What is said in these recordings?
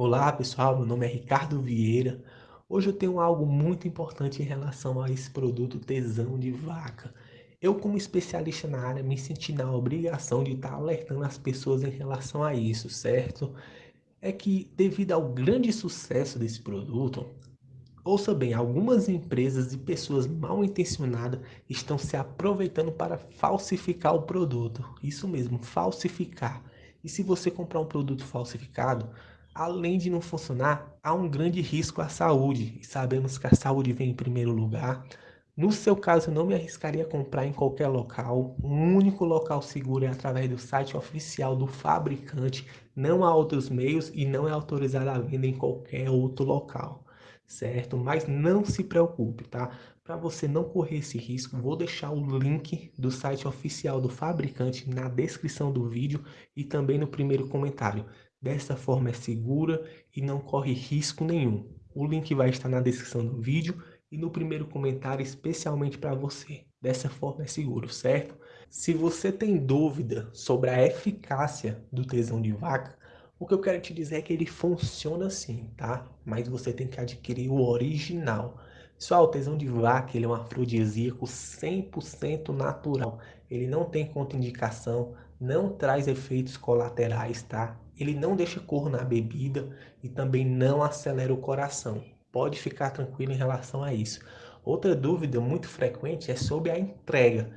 Olá pessoal, meu nome é Ricardo Vieira. Hoje eu tenho algo muito importante em relação a esse produto tesão de vaca. Eu como especialista na área me senti na obrigação de estar alertando as pessoas em relação a isso, certo? É que devido ao grande sucesso desse produto, ouça bem, algumas empresas e pessoas mal intencionadas estão se aproveitando para falsificar o produto. Isso mesmo, falsificar. E se você comprar um produto falsificado, além de não funcionar, há um grande risco à saúde. E sabemos que a saúde vem em primeiro lugar. No seu caso, eu não me arriscaria a comprar em qualquer local. O único local seguro é através do site oficial do fabricante. Não há outros meios e não é autorizado a venda em qualquer outro local, certo? Mas não se preocupe, tá? Para você não correr esse risco, vou deixar o link do site oficial do fabricante na descrição do vídeo e também no primeiro comentário. Dessa forma é segura e não corre risco nenhum. O link vai estar na descrição do vídeo e no primeiro comentário especialmente para você. Dessa forma é seguro, certo? Se você tem dúvida sobre a eficácia do tesão de vaca, o que eu quero te dizer é que ele funciona assim, tá? Mas você tem que adquirir o original. Pessoal, o tesão de vaca ele é um afrodisíaco 100% natural. Ele não tem contraindicação, não traz efeitos colaterais, tá? ele não deixa cor na bebida e também não acelera o coração. Pode ficar tranquilo em relação a isso. Outra dúvida muito frequente é sobre a entrega.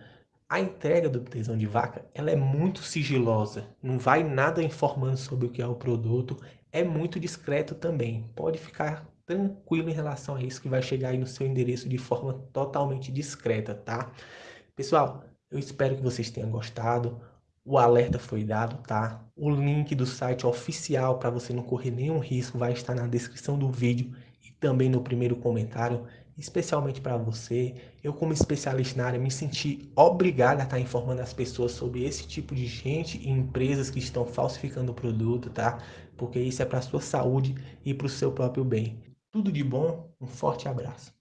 A entrega do tesão de vaca ela é muito sigilosa, não vai nada informando sobre o que é o produto, é muito discreto também. Pode ficar tranquilo em relação a isso que vai chegar aí no seu endereço de forma totalmente discreta, tá? Pessoal, eu espero que vocês tenham gostado. O alerta foi dado, tá? O link do site oficial para você não correr nenhum risco vai estar na descrição do vídeo e também no primeiro comentário, especialmente para você. Eu como especialista na área me senti obrigado a estar informando as pessoas sobre esse tipo de gente e empresas que estão falsificando o produto, tá? Porque isso é para sua saúde e para o seu próprio bem. Tudo de bom, um forte abraço.